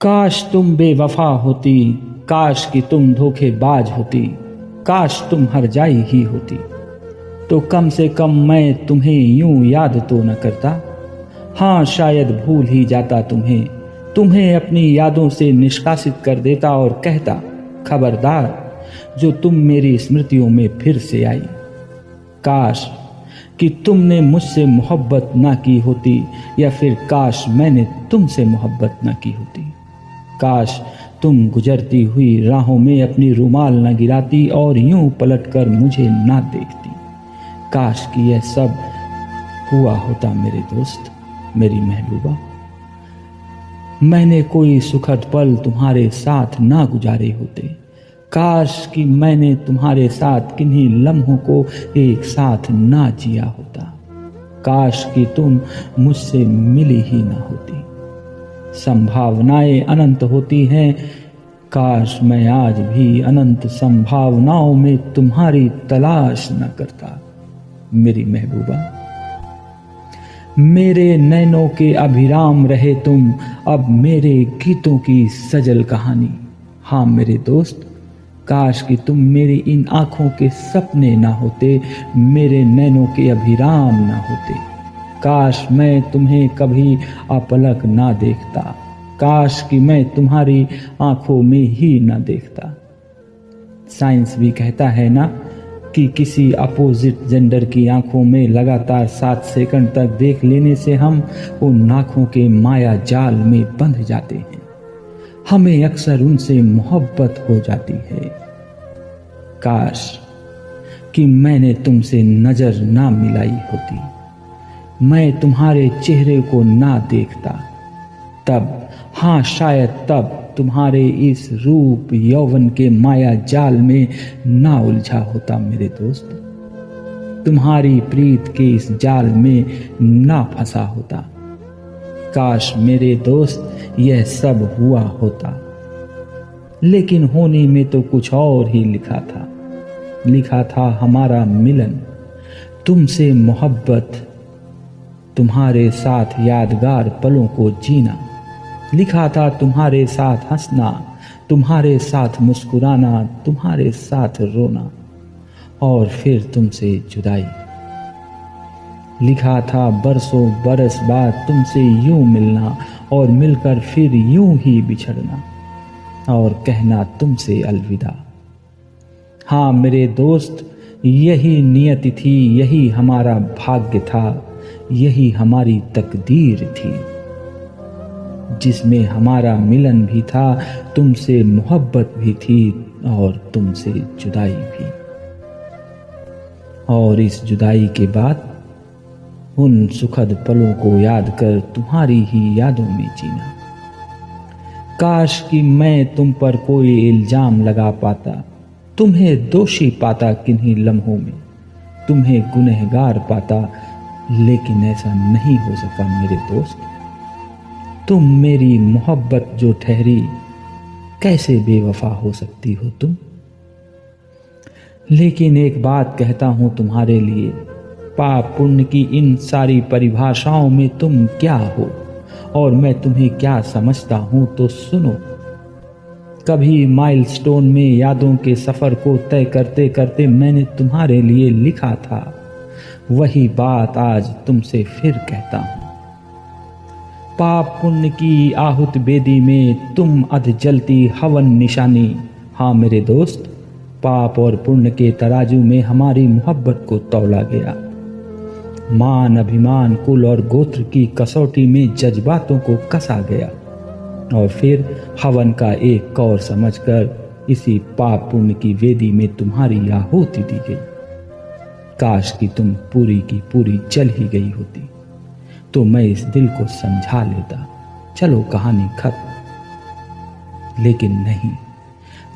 काश तुम बेवफा होती, काश कि तुम धोखेबाज होती, काश तुम हर जाई ही होती। तो कम से कम मैं तुम्हें यूँ याद तो न करता। हाँ शायद भूल ही जाता तुम्हें तुम्हें अपनी यादों से निष्कासित कर देता और कहता, खबरदार, जो तुम मेरी स्मृतियों में फिर से आई। काश कि तुमने मुझसे मोहब्बत ना की होती या फिर काश मैंने तुमसे मोहब्बत ना की होती। काश तुम गुजरती हुई राहों में अपनी रुमाल न गिराती और यूँ पलटकर मुझे ना देखती। काश कि यह सब हुआ होता मेरे दोस्त, मेरी महबूबा। मैंने कोई सुखद पल तुम्हारे साथ ना गुजारे होते। काश कि मैंने तुम्हारे साथ किन्हीं लम्हों को एक साथ ना जिया होता। काश कि तुम मुझसे मिली ही ना होती। संभावनाएँ अनंत होती हैं। काश मैं आज भी अनंत संभावनाओं में तुम्हारी तलाश न करता, मेरी महबूबा। मेरे नैनों के अभिराम रहे तुम, अब मेरे गीतों की सजल कहानी। हाँ मेरे दोस्त, काश कि तुम मेरी इन आँखों के सपने ना होते, मेरे नैनों के अभिराम ना होते। काश मैं तुम्हें कभी अपलक ना देखता। काश कि मैं तुम्हारी आँखों में ही ना देखता। साइंस भी कहता है ना कि किसी अपोजिट जेंडर की आँखों में लगातार सात सेकंड तक देख लेने से हम उन आँखों के माया जाल में बंध जाते हैं। हमें अक्सर उनसे मोहब्बत हो जाती है। काश कि मैंने तुमसे नज़र ना मिलाई होती। मैं तुम्हारे चेहरे को ना देखता। तब हाँ शायद तब तुम्हारे इस रूप यौवन के माया जाल में ना उलझा होता मेरे दोस्त। तुम्हारी प्रीत के इस जाल में ना फंसा होता। काश मेरे दोस्त यह सब हुआ होता। लेकिन होने में तो कुछ और ही लिखा था। लिखा था हमारा मिलन। तुमसे मोहब्बत तुम्हारे साथ यादगार पलों को जीना। लिखा था, तुम्हारे साथ हंसना, तुम्हारे साथ मुस्कुराना, तुम्हारे साथ रोना, और फिर तुमसे जुदाई। लिखा था, बरसों बरस बाद तुमसे यूँ मिलना और मिलकर फिर यूँ ही बिछड़ना, और कहना तुमसे अलविदा। हाँ मेरे दोस्त, यही नियति थी, यही हमारा भाग्य था। यही हमारी तकदीर थी। जिसमें हमारा मिलन भी था, तुमसे मोहब्बत भी थी और तुमसे जुदाई भी। और इस जुदाई के बाद उन सुखद पलों को याद कर तुम्हारी ही यादों में जीना। काश कि मैं तुम पर कोई इल्ज़ाम लगा पाता, तुम्हें दोषी पाता किन्हीं लम्हों में, तुम्हें गुनहगार पाता लेकिन ऐसा नहीं हो सका मेरे दोस्त। तुम मेरी मोहब्बत जो ठहरी, कैसे बेवफा हो सकती हो तुम? लेकिन एक बात कहता हूँ तुम्हारे लिए, पाप पुण्य की इन सारी परिभाषाओं में तुम क्या हो? और मैं तुम्हें क्या समझता हूँ तो सुनो। कभी माइलस्टोन में यादों के सफ़र को तय करते करते मैंने तुम्हारे लिए लिखा था। वही बात आज तुमसे फिर कहता हूँ। पाप पुण्य की आहुत बेदी में तुम अध जलती हवन निशानी। हाँ मेरे दोस्त, पाप और पुण्य के तराजू में हमारी मोहब्बत को तौला गया। मान अभिमान, कुल और गोत्र की कसौटी में जज्बातों को कसा गया। और फिर हवन का एक कौर समझकर इसी पाप पुण्य की वेदी में तुम्हारी आहुति दी गई। काश की तुम पूरी की पूरी जल ही गई होती। तो मैं इस दिल को समझा लेता। चलो कहानी खत्म। लेकिन नहीं,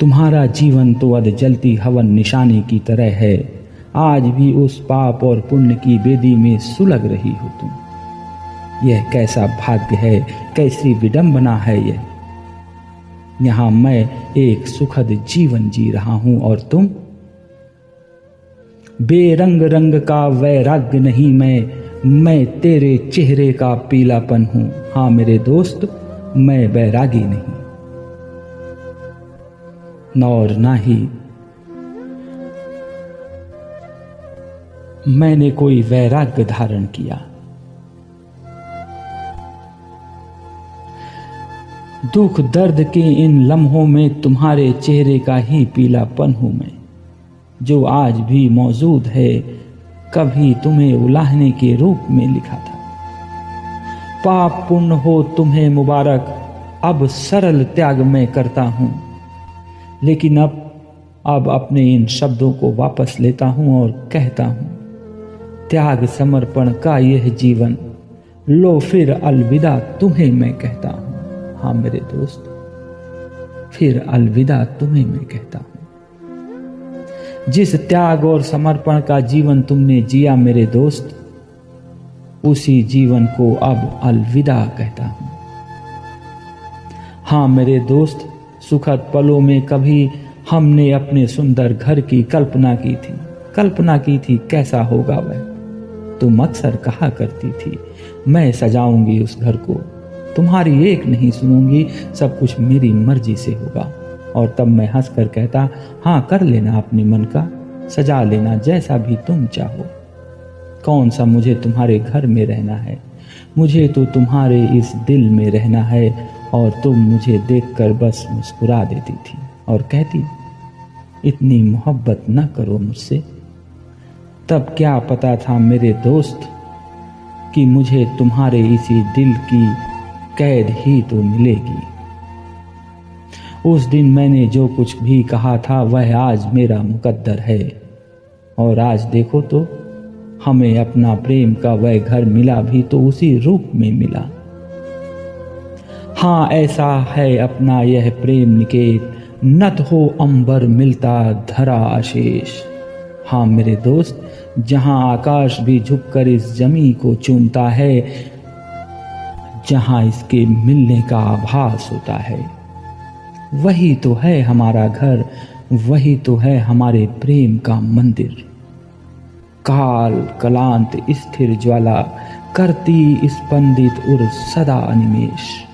तुम्हारा जीवन तो अध जलती हवन निशानी की तरह है। आज भी उस पाप और पुण्य की बेदी में सुलग रही हो तुम। यह कैसा भाग्य है? कैसी विडंबना है यह? यहाँ मैं एक सुखद जीवन जी रहा हूँ और तुम? बेरंग रंग का वैराग्य नहीं मैं मैं तेरे चेहरे का पीलापन हूँ। हाँ मेरे दोस्त, मैं बैरागी नहीं। और ना ही मैंने कोई वैराग्य धारण किया। दुख दर्द के इन लम्हों में तुम्हारे चेहरे का ही पीलापन हूँ मैं। जो आज भी मौजूद है, कभी तुम्हें उलाहने के रूप में लिखा था। पाप पुण्य हो तुम्हें मुबारक, अब सरल त्याग मैं करता हूँ। लेकिन अब अब अपने इन शब्दों को वापस लेता हूँ और कहता हूँ, त्याग समर्पण का यह जीवन, लो फिर अलविदा तुम्हें मैं कहता हूँ। हाँ मेरे दोस्त, फिर अलविदा तुम्हें मैं कहता हूँ। जिस त्याग और समर्पण का जीवन तुमने जिया मेरे दोस्त, उसी जीवन को अब अलविदा कहता हूँ। हाँ मेरे दोस्त, सुखद पलों में कभी हमने अपने सुंदर घर की कल्पना की थी। कल्पना की थी कैसा होगा वह? तुम अक्सर कहा करती थी, मैं सजाऊँगी उस घर को। तुम्हारी एक नहीं सुनूँगी, सब कुछ मेरी मर्ज़ी से होगा। और तब मैं हंस कर कहता हाँ कर लेना अपने मन का, सजा लेना जैसा भी तुम चाहो। कौन सा मुझे तुम्हारे घर में रहना है? मुझे तो तुम्हारे इस दिल में रहना है और तुम मुझे देखकर बस मुस्कुरा देती थी और कहती, इतनी मोहब्बत न करो मुझसे। तब क्या पता था मेरे दोस्त कि मुझे तुम्हारे इसी दिल की कैद ही तो मिलेगी। उस दिन मैंने जो कुछ भी कहा था, वह आज मेरा मुकद्दर है। और आज देखो तो हमें अपना प्रेम का वह घर मिला भी तो उसी रूप में मिला। हाँ ऐसा है अपना यह प्रेम निकेत। नत हो अंबर मिलता धरा आशेष। हाँ मेरे दोस्त, जहाँ आकाश भी झुककर इस जमी को चूमता है, जहाँ इसके मिलने का आभास होता है। वही तो है हमारा घर, वही तो है हमारे प्रेम का मंदिर। काल कलांत स्थिर ज्वाला, करती स्पंदित उर सदा अनिमेश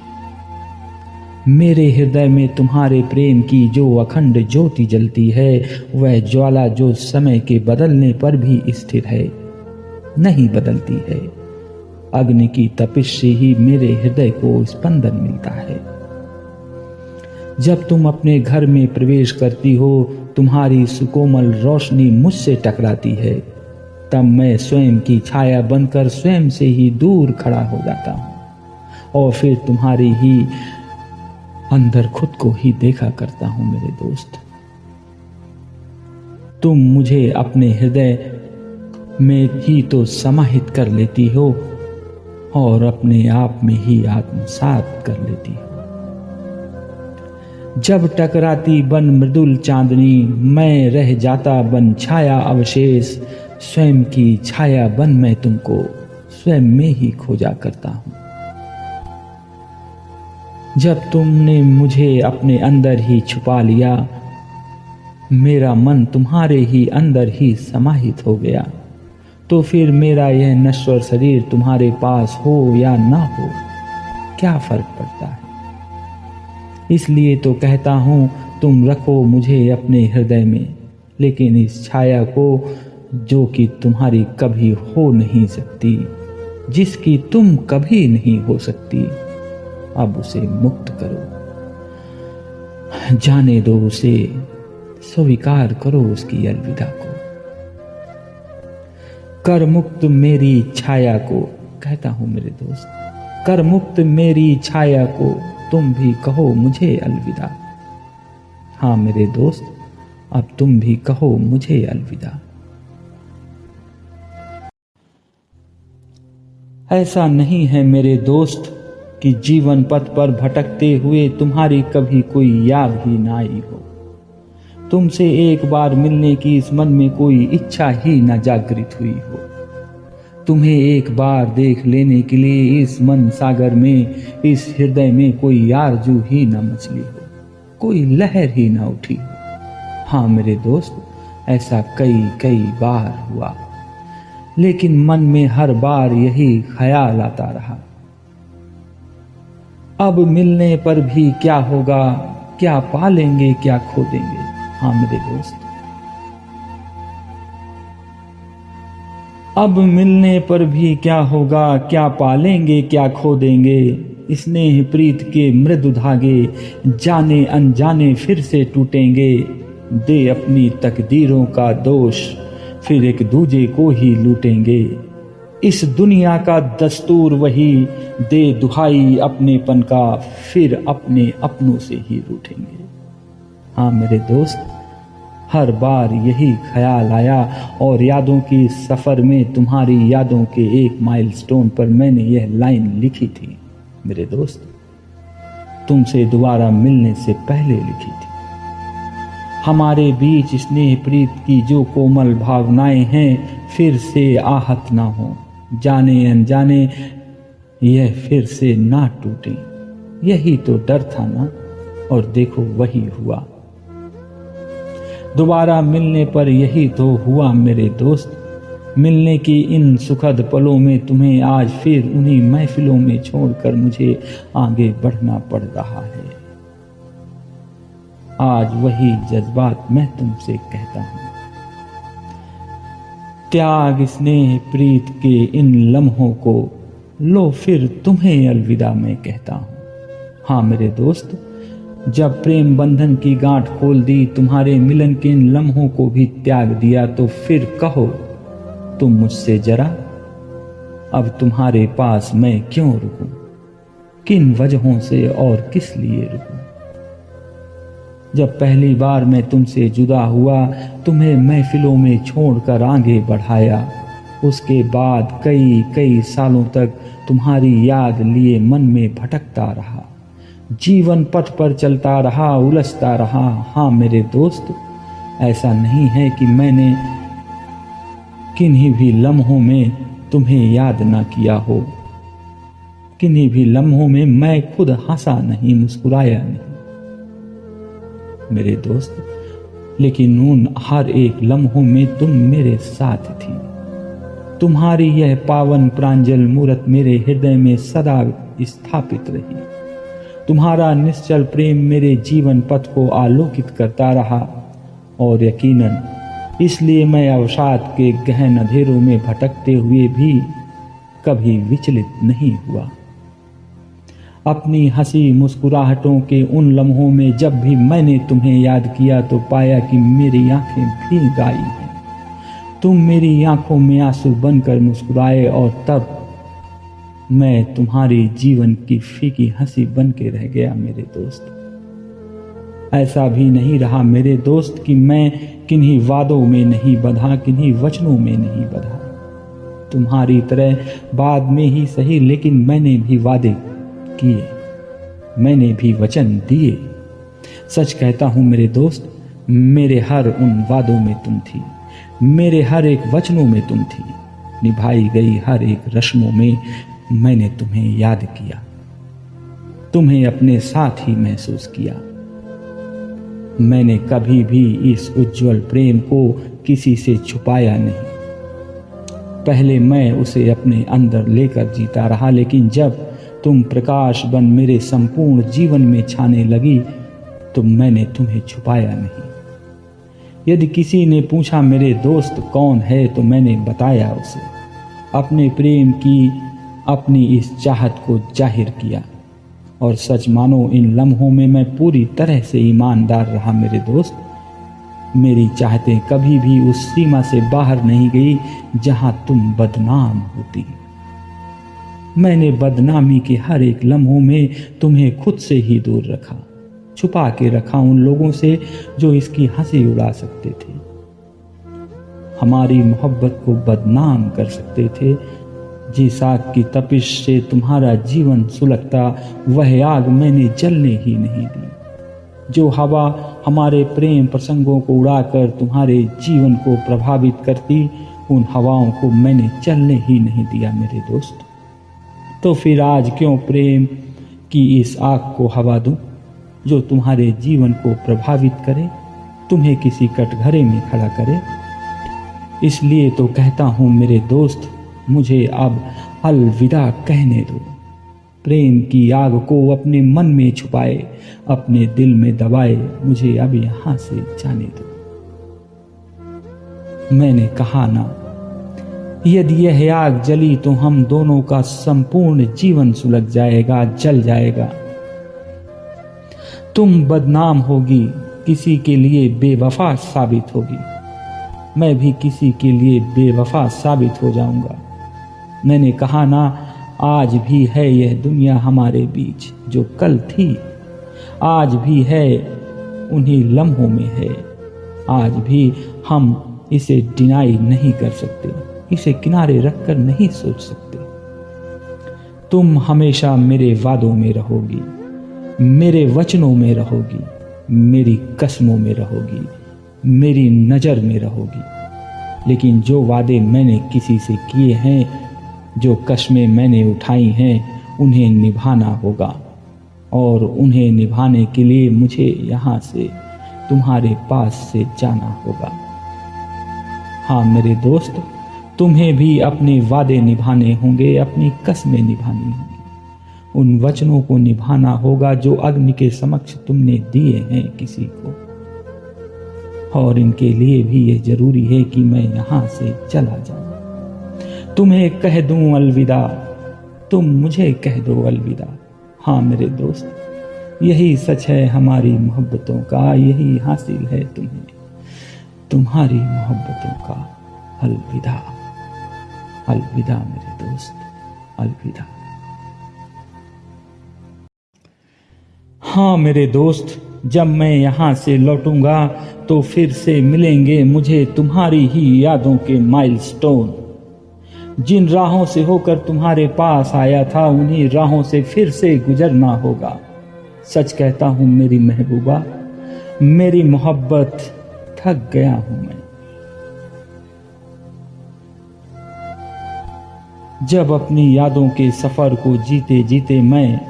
मेरे हृदय में तुम्हारे प्रेम की जो अखंड ज्योति जलती है, वह ज्वाला जो समय के बदलने पर भी स्थिर है, नहीं बदलती है। अग्नि की तपिश से ही मेरे हृदय को स्पंदन मिलता है। जब तुम अपने घर में प्रवेश करती हो, तुम्हारी सुकोमल रोशनी मुझसे टकराती है। तब मैं स्वयं की छाया बनकर स्वयं से ही दूर खड़ा हो जाता हूँ। और फिर तुम्हारी ही अंदर खुद को ही देखा करता हूँ मेरे दोस्त। तुम मुझे अपने हृदय में ही तो समाहित कर लेती हो और अपने आप में ही आत्मसात कर लेती हो। जब टकराती बन मृदुल चांदनी, मैं रह जाता बन छाया अवशेष। स्वयं की छाया बन मैं तुमको, स्वयं में ही खोजा करता हूँ। जब तुमने मुझे अपने अंदर ही छुपा लिया, मेरा मन तुम्हारे ही अंदर ही समाहित हो गया तो फिर मेरा यह नश्वर शरीर तुम्हारे पास हो या ना हो, क्या फ़र्क पड़ता है? इसलिए तो कहता हूँ, तुम रखो मुझे अपने हृदय में, लेकिन इस छाया को जो कि तुम्हारी कभी हो नहीं सकती, जिसकी तुम कभी नहीं हो सकती, अब उसे मुक्त करो। जाने दो उसे, स्वीकार करो उसकी अलविदा को। कर मुक्त मेरी छाया को, कहता हूँ मेरे दोस्त, कर मुक्त मेरी छाया को तुम भी कहो मुझे अलविदा। हाँ मेरे दोस्त, अब तुम भी कहो मुझे अलविदा। ऐसा नहीं है मेरे दोस्त, कि जीवन पथ पर भटकते हुए तुम्हारी कभी कोई याद ही ना आई हो। तुमसे एक बार मिलने की इस मन में कोई इच्छा ही न जागृत हुई हो। तुम्हें एक बार देख लेने के लिए इस मन सागर में, इस हृदय में कोई आरज़ू ही न मचली हो, कोई लहर ही न उठी हो। हाँ मेरे दोस्त, ऐसा कई कई बार हुआ। लेकिन मन में हर बार यही ख्याल आता रहा। अब मिलने पर भी क्या होगा, क्या पालेंगे, क्या खो देंगे हाँ मेरे दोस्त अब मिलने पर भी क्या होगा, क्या पालेंगे, क्या खो देंगे स्नेह प्रीत के मृदु धागे, जाने अनजाने फिर से टूटेंगे। दे अपनी तकदीरों का दोष, फिर एक दूजे को ही लूटेंगे। इस दुनिया का दस्तूर वही, दे दुहाई अपनेपन का, फिर अपने अपनों से ही रूठेंगे हाँ मेरे दोस्त हर बार यही ख्याल आया और यादों की सफ़र में तुम्हारी यादों के एक माइलस्टोन पर मैंने यह लाइन लिखी थी। मेरे दोस्त, तुमसे दोबारा मिलने से पहले लिखी थी। हमारे बीच स्नेह प्रीत की जो कोमल भावनाएँ हैं, फिर से आहत ना हो। जाने अनजाने, यह फिर से ना टूटे। यही तो डर था ना? और देखो, वही हुआ। दोबारा मिलने पर यही तो हुआ मेरे दोस्त। मिलने की इन सुखद पलों में तुम्हें आज फिर उन्हीं महफिलों में छोड़कर मुझे आगे बढ़ना पड़ रहा है। आज वही जज्बात मैं तुमसे कहता हूँ। त्याग स्नेह प्रीत के इन लम्हों को लो फिर तुम्हें अलविदा मैं कहता हूँ। हाँ मेरे दोस्त जब प्रेम बंधन की गांठ खोल दी, तुम्हारे मिलन के इन लम्हों को भी त्याग दिया तो फिर कहो, तुम मुझसे जरा, अब तुम्हारे पास मैं क्यों रुकूं? किन वजहों से और किस लिए रुकूं? जब पहली बार मैं तुमसे जुदा हुआ, तुम्हें महफिलों में छोड़कर आगे बढ़ाया, उसके बाद कई कई सालों तक तुम्हारी याद लिए मन में भटकता रहा। जीवन पथ पर चलता रहा, उलझता रहा। हाँ मेरे दोस्त, ऐसा नहीं है कि मैंने किन्हीं भी लम्हों में तुम्हें याद ना किया हो। किन्हीं भी लम्हों में मैं खुद हंसा नहीं, मुस्कुराया नहीं। मेरे दोस्त, लेकिन उन हर एक लम्हों में तुम मेरे साथ थी। तुम्हारी यह पावन प्रांजल मूर्त मेरे हृदय में सदा स्थापित रही। तुम्हारा निश्चल प्रेम मेरे जीवन पथ को आलोकित करता रहा, और यकीनन, इसलिए मैं अवसाद के गहन अंधेरों में भटकते हुए भी कभी विचलित नहीं हुआ। अपनी हँसी मुस्कुराहटों के उन लम्हों में जब भी मैंने तुम्हें याद किया तो पाया कि मेरी आँखें भी गाई हैं। तुम मेरी आँखों में आँसू बनकर मुस्कुराए, और तब मैं तुम्हारे जीवन की फीकी हँसी बन के रह गया, मेरे दोस्त। ऐसा भी नहीं रहा मेरे दोस्त कि मैं किन्हीं वादों में नहीं बधा, किन्हीं वचनों में नहीं बधा। तुम्हारी तरह बाद में ही सही, लेकिन मैंने भी वादे किए। मैंने भी वचन दिए। सच कहता हूँ, मेरे दोस्त, मेरे हर उन वादों में तुम थी। मेरे हर एक वचनों में तुम थी। निभाई गई हर एक रस्मों में मैंने तुम्हें याद किया। तुम्हें अपने साथ ही महसूस किया। मैंने कभी भी इस उज्जवल प्रेम को किसी से छुपाया नहीं। पहले मैं उसे अपने अंदर लेकर जीता रहा, लेकिन जब तुम प्रकाश बन मेरे संपूर्ण जीवन में छाने लगी तो मैंने तुम्हें छुपाया नहीं। यदि किसी ने पूछा, मेरे दोस्त कौन है? तो मैंने बताया उसे। अपने प्रेम की अपनी इस चाहत को ज़ाहिर किया। और सच मानो, इन लम्हों में मैं पूरी तरह से ईमानदार रहा, मेरे दोस्त। मेरी चाहतें कभी भी उस सीमा से बाहर नहीं गई, जहाँ तुम बदनाम होती। मैंने बदनामी के हर एक लम्हों में तुम्हें खुद से ही दूर रखा, छुपा के रखा उन लोगों से जो इसकी हँसी उड़ा सकते थे। हमारी मोहब्बत को बदनाम कर सकते थे जिस आग की तपिश से तुम्हारा जीवन सुलगता, वह आग मैंने जलने ही नहीं दी। जो हवा हमारे प्रेम प्रसंगों को उड़ाकर तुम्हारे जीवन को प्रभावित करती, उन हवाओं को मैंने चलने ही नहीं दिया, मेरे दोस्त। तो फिर आज क्यों प्रेम की इस आग को हवा दूँ, जो तुम्हारे जीवन को प्रभावित करे, तुम्हें किसी कटघरे में खड़ा करे? इसलिए तो कहता हूँ, मेरे दोस्त मुझे अब अलविदा कहने दो। प्रेम की आग को अपने मन में छुपाए, अपने दिल में दबाए, मुझे अब यहाँ से जाने दो। मैंने कहा ना, यदि यह आग जली तो हम दोनों का संपूर्ण जीवन सुलग जाएगा, जल जाएगा। तुम बदनाम होगी, किसी के लिए बेवफा साबित होगी। मैं भी किसी के लिए बेवफा साबित हो जाऊँगा। मैंने कहा, ना, आज भी है यह दुनिया हमारे बीच जो कल थी। आज भी है, उन्हीं लम्हों में है। आज भी हम इसे डिनाई नहीं कर सकते, इसे किनारे रखकर नहीं सोच सकते। तुम हमेशा मेरे वादों में रहोगी, मेरे वचनों में रहोगी, मेरी कस्मों में रहोगी, मेरी नज़र में रहोगी। लेकिन जो वादे मैंने किसी से किए हैं जो कस्में मैंने उठाई हैं, उन्हें निभाना होगा। और उन्हें निभाने के लिए मुझे यहाँ से तुम्हारे पास से जाना होगा। हाँ मेरे दोस्त, तुम्हें भी अपने वादे निभाने होंगे, अपनी कस्में निभानी होंगी। उन वचनों को निभाना होगा जो अग्नि के समक्ष तुमने दिए हैं किसी को। और इनके लिए भी यह ज़रूरी है कि मैं यहाँ से चला जाऊँ। तुम्हें कह दूँ अलविदा। तुम मुझे कह दो अलविदा। हाँ मेरे दोस्त, यही सच है हमारी मोहब्बतों का, यही हासिल है तुम्हें, तुम्हारी मोहब्बतों का अलविदा। अलविदा मेरे दोस्त, अलविदा। हाँ मेरे दोस्त, जब मैं यहाँ से लौटूँगा तो फिर से मिलेंगे मुझे तुम्हारी ही यादों के माइलस्टोन जिन राहों से होकर तुम्हारे पास आया था, उन्हीं राहों से फिर से गुजरना होगा। सच कहता हूँ, मेरी महबूबा, मेरी मोहब्बत थक गया हूँ मैं। जब अपनी यादों के सफ़र को जीते जीते मैं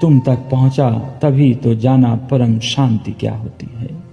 तुम तक पहुँचा, तभी तो जाना परम शांति क्या होती है।